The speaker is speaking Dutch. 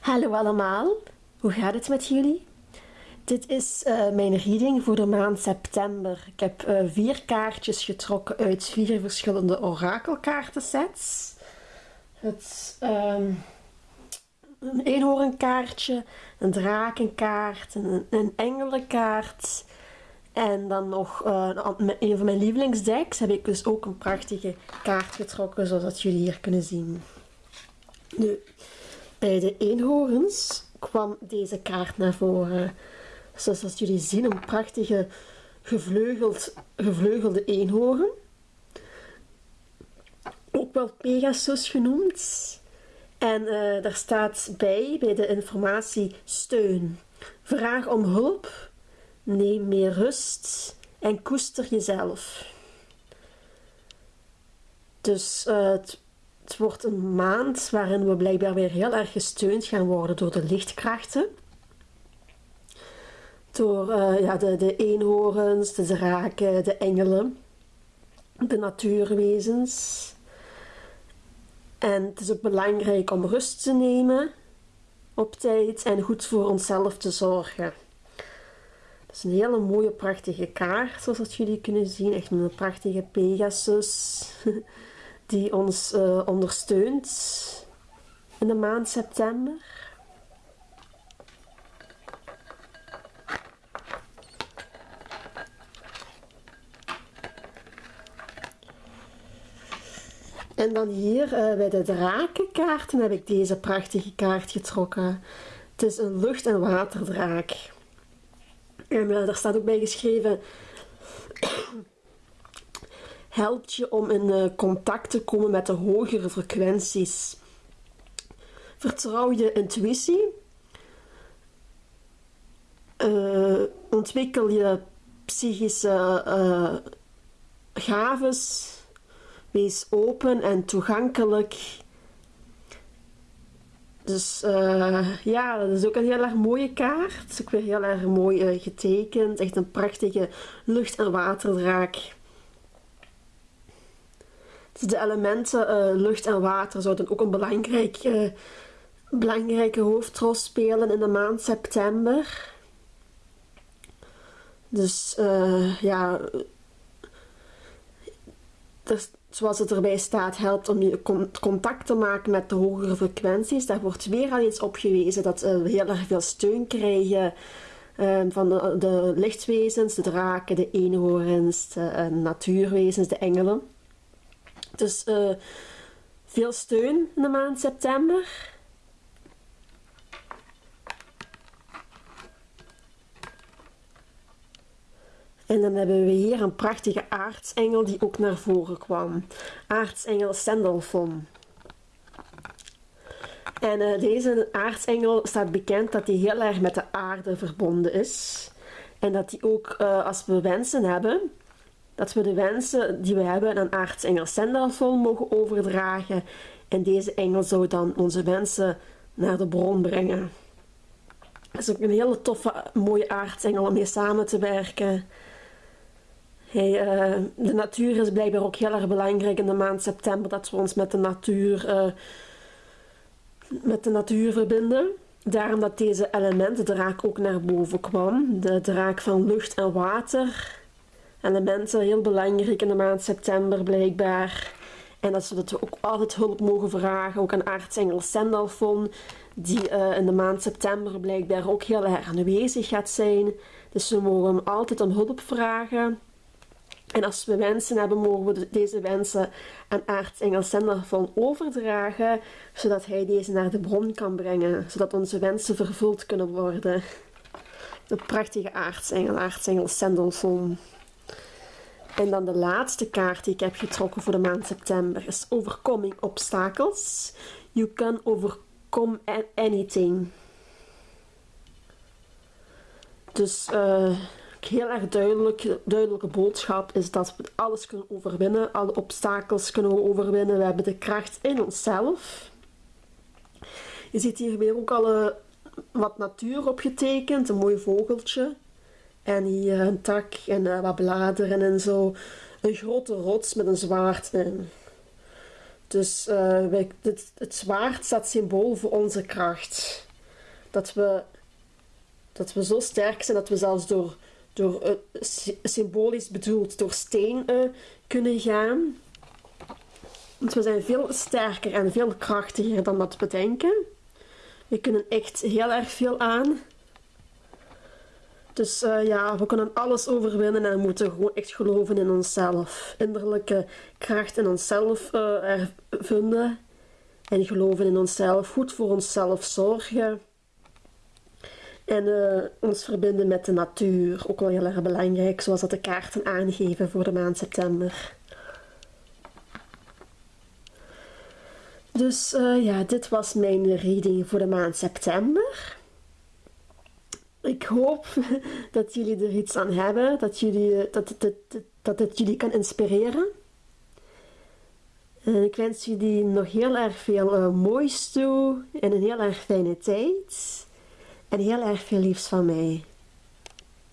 Hallo allemaal, hoe gaat het met jullie? Dit is uh, mijn reading voor de maand september. Ik heb uh, vier kaartjes getrokken uit vier verschillende orakelkaartensets. Het um, een eenhoornkaartje, een drakenkaart, een, een engelenkaart en dan nog uh, een van mijn lievelingsdecks heb ik dus ook een prachtige kaart getrokken zoals jullie hier kunnen zien. Nu, bij de eenhoorns kwam deze kaart naar voren. Zoals jullie zien, een prachtige gevleugeld, gevleugelde eenhoorn. Ook wel Pegasus genoemd. En uh, daar staat bij, bij de informatie steun. Vraag om hulp, neem meer rust en koester jezelf. Dus uh, het wordt een maand waarin we blijkbaar weer heel erg gesteund gaan worden door de lichtkrachten. Door uh, ja, de, de eenhoorns, de draken, de engelen, de natuurwezens. En het is ook belangrijk om rust te nemen op tijd en goed voor onszelf te zorgen. Het is een hele mooie, prachtige kaart, zoals jullie kunnen zien. Echt een prachtige Pegasus. die ons uh, ondersteunt in de maand september. En dan hier uh, bij de drakenkaarten heb ik deze prachtige kaart getrokken. Het is een lucht- en waterdraak. En uh, daar staat ook bij geschreven helpt je om in uh, contact te komen met de hogere frequenties. Vertrouw je intuïtie. Uh, ontwikkel je psychische uh, gaves. Wees open en toegankelijk. Dus ja, dat is ook een heel erg mooie kaart. Het is ook weer heel erg mooi getekend. Echt een prachtige lucht- en waterdraak. De elementen uh, lucht en water zouden ook een belangrijk, uh, belangrijke hoofdrol spelen in de maand september. Dus uh, ja, dus, zoals het erbij staat, helpt om je contact te maken met de hogere frequenties. Daar wordt weer al iets op gewezen dat we heel erg veel steun krijgen. van de, de, lichtwezens, de draken, de eenhoorns, de natuurwezens, de engelen. Dus uh, veel steun in de maand september. En dan hebben we hier een prachtige aartsengel die ook naar voren kwam. Aartsengel Sandalphon. En uh, deze aartsengel staat bekend dat hij heel erg met de aarde verbonden is. En dat hij ook, uh, als we wensen hebben, dat we de wensen die we hebben aan aartsengel Sendalfol mogen overdragen. En deze engel zou dan onze wensen naar de bron brengen. Dat is ook een hele toffe, mooie aartsengel om mee samen te werken. Hey, uh, de natuur is blijkbaar ook heel erg belangrijk in de maand september. Dat we ons met de natuur, uh, met de natuur verbinden. Daarom dat deze elementen draak ook naar boven kwam. De draak van lucht en water elementen heel belangrijk in de maand september blijkbaar. En dat we ook altijd hulp mogen vragen. Ook aan aartsengel Sendalfon, die uh, in de maand september blijkbaar ook heel erg aanwezig gaat zijn. Dus we mogen hem altijd om hulp vragen. En als we wensen hebben, mogen we deze wensen aan aartsengel Sendalfon overdragen, zodat hij deze naar de bron kan brengen, zodat onze wensen vervuld kunnen worden. De prachtige aartsengel, aartsengel Sendalfon. En dan de laatste kaart die ik heb getrokken voor de maand september is Overcoming Obstakels. You can overcome anything. Dus uh, heel erg duidelijk, duidelijke boodschap is dat we alles kunnen overwinnen. Alle obstakels kunnen we overwinnen. We hebben de kracht in onszelf. Je ziet hier weer ook al uh, wat natuur opgetekend. Een mooi vogeltje. En hier een tak en uh, wat bladeren en zo. Een grote rots met een zwaard in. Dus dit, het zwaard staat symbool voor onze kracht. dat we, dat we zo sterk zijn dat we zelfs door, door symbolisch bedoeld door steen kunnen gaan. Want we zijn veel sterker en veel krachtiger dan dat we denken. We kunnen echt heel erg veel aan. Dus uh, ja, we kunnen alles overwinnen en moeten gewoon echt geloven in onszelf. Innerlijke kracht in onszelf uh, vinden. En geloven in onszelf, goed voor onszelf zorgen. En uh, ons verbinden met de natuur, ook wel heel erg belangrijk, zoals dat de kaarten aangeven voor de maand september. Dus ja, dit was mijn reading voor de maand september. Ik hoop dat jullie er iets aan hebben, dat, jullie, dat, het, dat, dat het jullie kan inspireren. En ik wens jullie nog heel erg veel uh, moois toe en een heel erg fijne tijd. En heel erg veel liefs van mij.